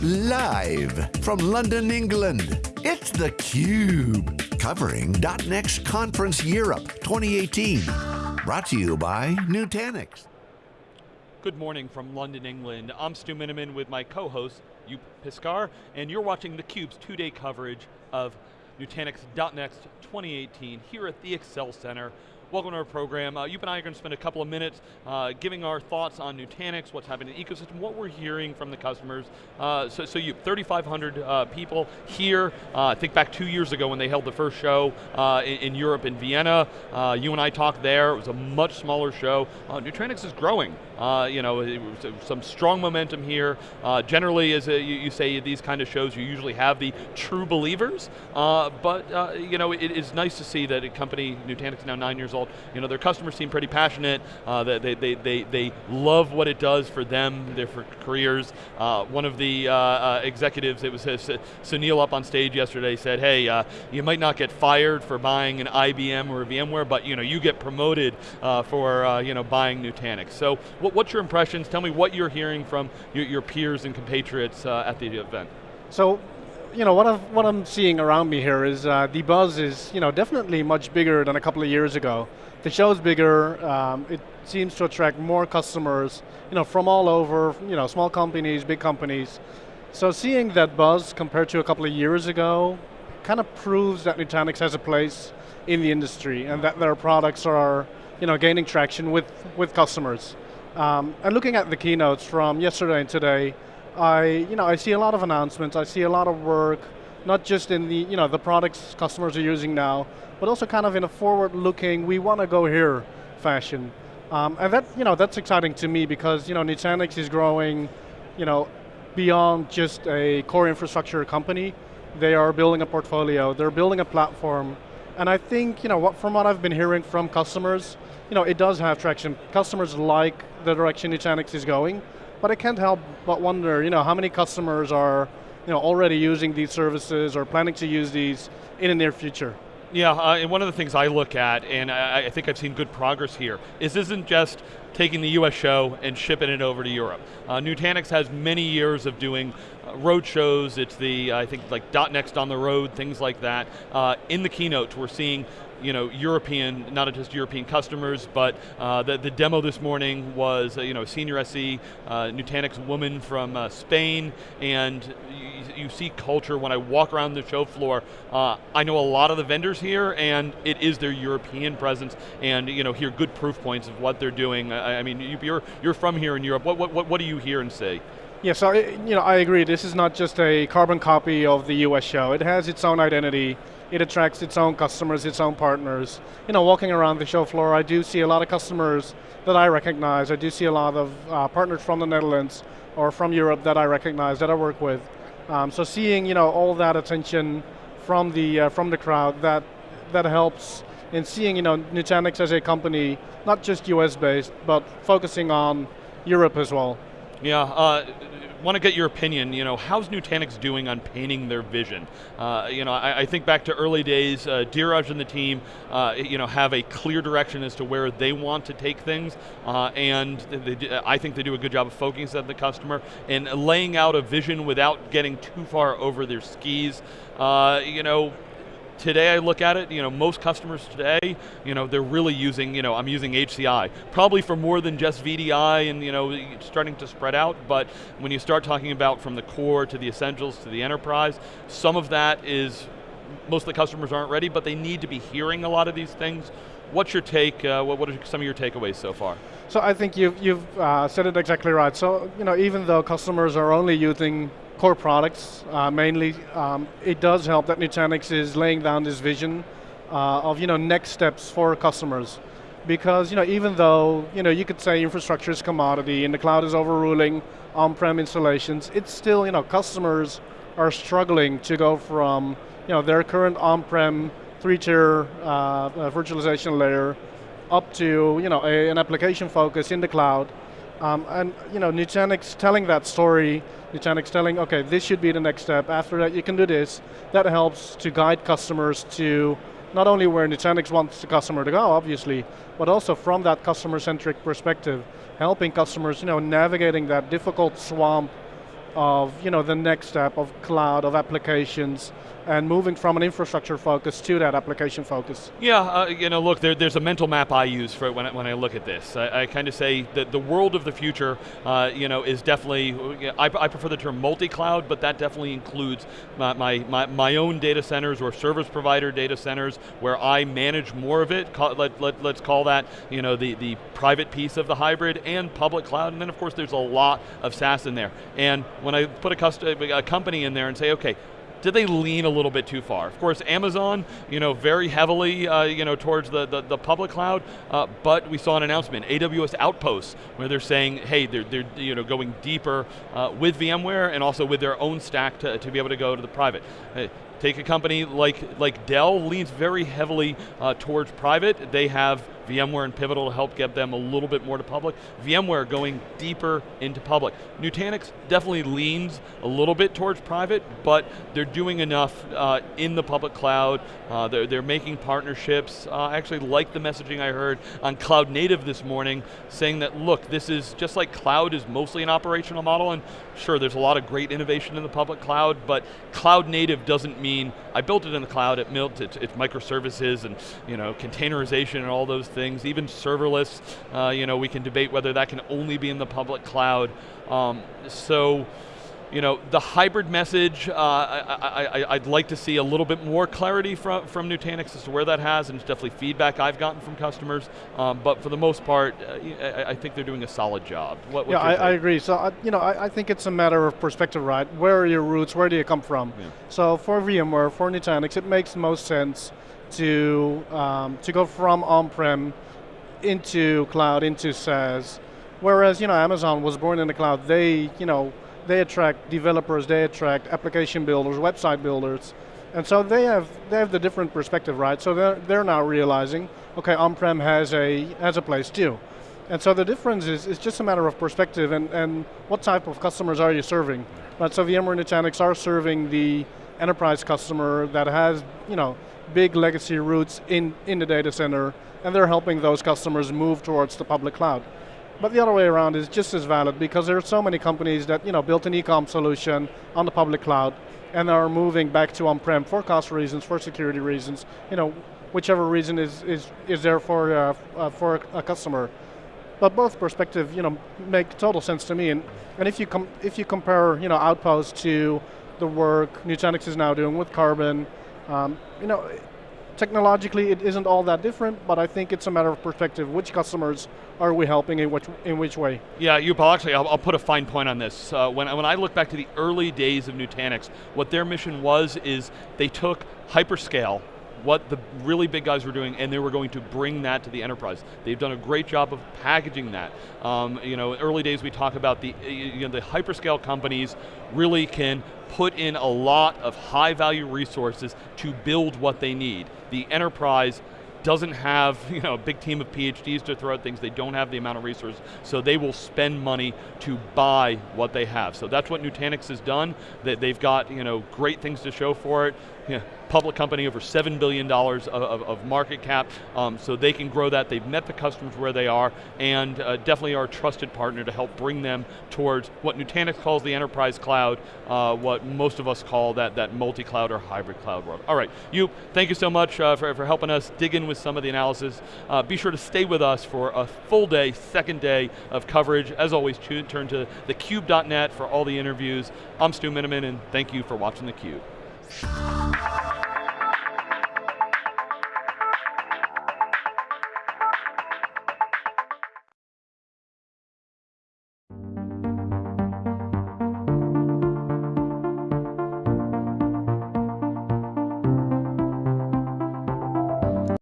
Live from London, England, it's theCUBE. Covering .next Conference Europe 2018. Brought to you by Nutanix. Good morning from London, England. I'm Stu Miniman with my co-host, Joep Piscaer, and you're watching theCUBE's two-day coverage of Nutanix .next 2018 here at the Excel Center Welcome to our program. Uh, you and I are going to spend a couple of minutes uh, giving our thoughts on Nutanix, what's happening in the ecosystem, what we're hearing from the customers. Uh, so, so you 3,500 uh, people here. Uh, I think back two years ago when they held the first show uh, in, in, Europe in Vienna. you and I talked there. It was a much smaller show. Nutanix is growing. you know, some strong momentum here. generally, as a, you, you, say these kind of shows, you usually have the true believers. but you know, it is nice to see that a company, Nutanix, now nine years old result. You know, their customers seem pretty passionate. Uh, they, they, they, they love what it does for them, their for careers. Uh, one of the uh, uh executives, it was uh, Sunil up on stage yesterday, said, hey, uh, you might not get fired for buying an IBM or a VMware, but you know, you get promoted for you know, buying Nutanix. So what, what's your impressions? Tell me what you're hearing from your, your peers and compatriots at the event. So you know, what, i what I'm seeing around me here is uh, the buzz is, you know, definitely much bigger than a couple of years ago. The show's bigger, um, it seems to attract more customers, you know, from all over, you know, small companies, big companies. So seeing that buzz compared to a couple of years ago kind of proves that Nutanix has a place in the industry and that their products are, you know, gaining traction with, with customers. Um, and looking at the keynotes from yesterday and today, I, you know, I see a lot of announcements, I see a lot of work, not just in the, you know, the products customers are using now, but also kind of in a forward-looking, we want to go here fashion. Um, and that, you know, that's exciting to me because, you know, Nutanix is growing, you know, beyond just a core infrastructure company. They are building a portfolio, they're building a platform, and I think, you know, what, from what I've been hearing from customers, you know, it does have traction. Customers like the direction Nutanix is going, but I can't help but wonder, you know, how many customers are you know, already using these services or planning to use these in the near future? Yeah, uh, and one of the things I look at, and I, I, think I've seen good progress here, is this isn't just taking the US show and shipping it over to Europe. Uh, Nutanix has many years of doing uh, road shows, it's the, I think like .next on the road, things like that. Uh, in the keynotes, we're seeing you know, European, not just European customers, but uh, the, the demo this morning was uh, you know, senior SE, uh, Nutanix woman from uh, Spain, and you, you, see culture when I walk around the show floor. I know a lot of the vendors here, and it is their European presence, and you know, hear good proof points of what they're doing. I, I mean, you're, you're from here in Europe, what, what, what do you hear and say? Yeah, so you know, I agree, this is not just a carbon copy of the US show, it has its own identity, it attracts its own customers, its own partners. You know, walking around the show floor, I do see a lot of customers that I recognize. I do see a lot of uh, partners from the Netherlands or from Europe that I recognize, that I work with. Um, so seeing, you know, all that attention from the uh, from the crowd, that that helps in seeing, you know, Nutanix as a company, not just US based, but focusing on Europe as well. Yeah, uh, want to get your opinion, you know, how's Nutanix doing on painting their vision? Uh, you know, I, I, think back to early days, uh, Dheeraj and the team, uh, you know, have a clear direction as to where they want to take things, uh, and they, I think they do a good job of focusing on the customer and laying out a vision without getting too far over their skis. Uh, you know, today I look at it, you know, most customers today, you know, they're really using, you know, I'm using HCI, probably for more than just VDI and, you know, starting to spread out, but when you start talking about from the core to the essentials to the enterprise, some of that is, most of the customers aren't ready, but they need to be hearing a lot of these things. What's your take, uh, what, are some of your takeaways so far? So I think you've, you've uh, said it exactly right. So, you know, even though customers are only using core products uh, mainly. Um, it does help that Nutanix is laying down this vision uh, of you know next steps for customers. Because you know even though you know you could say infrastructure is commodity and the cloud is overruling on-prem installations, it's still you know customers are struggling to go from you know their current on-prem three-tier uh, virtualization layer up to you know a, an application focus in the cloud um, and you know, Nutanix telling that story, Nutanix telling, okay, this should be the next step, after that you can do this, that helps to guide customers to not only where Nutanix wants the customer to go, obviously, but also from that customer-centric perspective, helping customers, you know, navigating that difficult swamp of you know, the next step of cloud, of applications, and moving from an infrastructure focus to that application focus. Yeah, uh, you know, look, there, there's a mental map I use for when I, when I look at this. I, I kind of say that the world of the future, uh, you know, is definitely, I, I prefer the term multi-cloud, but that definitely includes my, my, my, own data centers or service provider data centers where I manage more of it, let, let, let's call that, you know, the, the private piece of the hybrid and public cloud, and then of course there's a lot of SaaS in there. And when I put a, a company in there and say, okay, did they lean a little bit too far? Of course, Amazon, you know, very heavily, uh, you know, towards the, the, the public cloud, uh, but we saw an announcement, AWS Outposts, where they're saying, hey, they're, they're you know, going deeper uh, with VMware and also with their own stack to, to be able to go to the private. Take a company like, like Dell, leans very heavily uh, towards private. They have VMware and Pivotal to help get them a little bit more to public. VMware going deeper into public. Nutanix definitely leans a little bit towards private, but they're doing enough uh, in the public cloud. Uh, they're, they're making partnerships. Uh, I actually like the messaging I heard on Cloud Native this morning, saying that, look, this is just like cloud is mostly an operational model, and sure, there's a lot of great innovation in the public cloud, but cloud native doesn't mean I built it in the cloud, it it's microservices and you know, containerization and all those things, even serverless, uh, you know, we can debate whether that can only be in the public cloud. Um, so, you know, the hybrid message, uh, I, would like to see a little bit more clarity from, from Nutanix as to where that has, and it's definitely feedback I've gotten from customers, um, but for the most part, uh, I, I, think they're doing a solid job. What, yeah, I, I, agree. So, uh, you know, I, I, think it's a matter of perspective, right? Where are your roots, where do you come from? Yeah. So for VMware, for Nutanix, it makes most sense to, um, to go from on-prem into cloud, into SaaS, whereas, you know, Amazon was born in the cloud, they, you know, they attract developers, they attract application builders, website builders, and so they have they have the different perspective, right? So they're they're now realizing, okay, on-prem has a has a place too. And so the difference is, is just a matter of perspective and, and what type of customers are you serving? Right, so VMware and Nutanix are serving the enterprise customer that has, you know, big legacy roots in, in the data center, and they're helping those customers move towards the public cloud. But the other way around is just as valid because there are so many companies that you know built an e-com solution on the public cloud and are moving back to on-prem for cost reasons, for security reasons, you know, whichever reason is is is there for uh, uh, for a customer. But both perspectives, you know, make total sense to me. And and if you com if you compare, you know, Outpost to the work Nutanix is now doing with Karbon. um, you know, technologically it isn't all that different, but I think it's a matter of perspective. Which customers are we helping in which, in which way? Yeah, you, actually, I'll, I'll, put a fine point on this. Uh, when, when I look back to the early days of Nutanix, what their mission was is they took hyperscale, what the really big guys were doing, and they were going to bring that to the enterprise. They've done a great job of packaging that. Um, you know, early days we talk about the, you know, the hyperscale companies really can put in a lot of high value resources to build what they need. The enterprise doesn't have you know, a big team of PhDs to throw at things, they don't have the amount of resources, so they will spend money to buy what they have. So that's what Nutanix has done, that they've got you know, great things to show for it. Public company, over $7 billion of, of, of market cap, um, so they can grow that. They've met the customers where they are, and uh, definitely are a trusted partner to help bring them towards what Nutanix calls the enterprise cloud, uh, what most of us call that, that multi-cloud or hybrid cloud world. All right, you, thank you so much uh, for, for helping us dig in with some of the analysis. Uh, be sure to stay with us for a full day, second day of coverage. As always, turn to thecube.net for all the interviews. I'm Stu Miniman, and thank you for watching theCUBE.